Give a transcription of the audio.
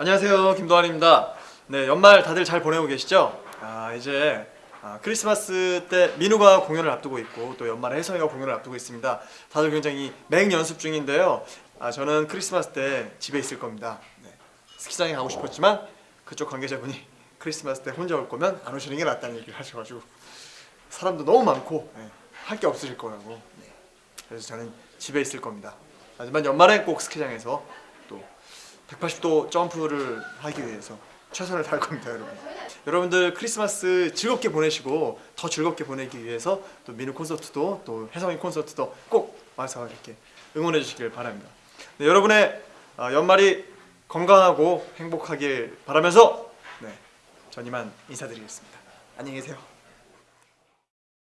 안녕하세요 김도환입니다 네 연말 다들 잘 보내고 계시죠? 아 이제 아, 크리스마스 때 민우가 공연을 앞두고 있고 또 연말에 혜성이가 공연을 앞두고 있습니다 다들 굉장히 맹 연습 중인데요 아, 저는 크리스마스 때 집에 있을 겁니다 네. 스키장에 가고 싶었지만 그쪽 관계자분이 크리스마스 때 혼자 올 거면 안 오시는 게 낫다는 얘기를 하셔가지고 사람도 너무 많고 할게 없으실 거라고 네. 그래서 저는 집에 있을 겁니다 하지만 연말에 꼭 스키장에서 또 180도 점프를 하기 위해서 최선을 다할 겁니다 여러분. 여러분들 크리스마스 즐겁게 보내시고 더 즐겁게 보내기 위해서 또 민우 콘서트도 또 혜성이 콘서트도 꼭 와서 이렇게 응원해 주시길 바랍니다. 네, 여러분의 어, 연말이 건강하고 행복하길 바라면서 네, 전 이만 인사드리겠습니다. 안녕히 계세요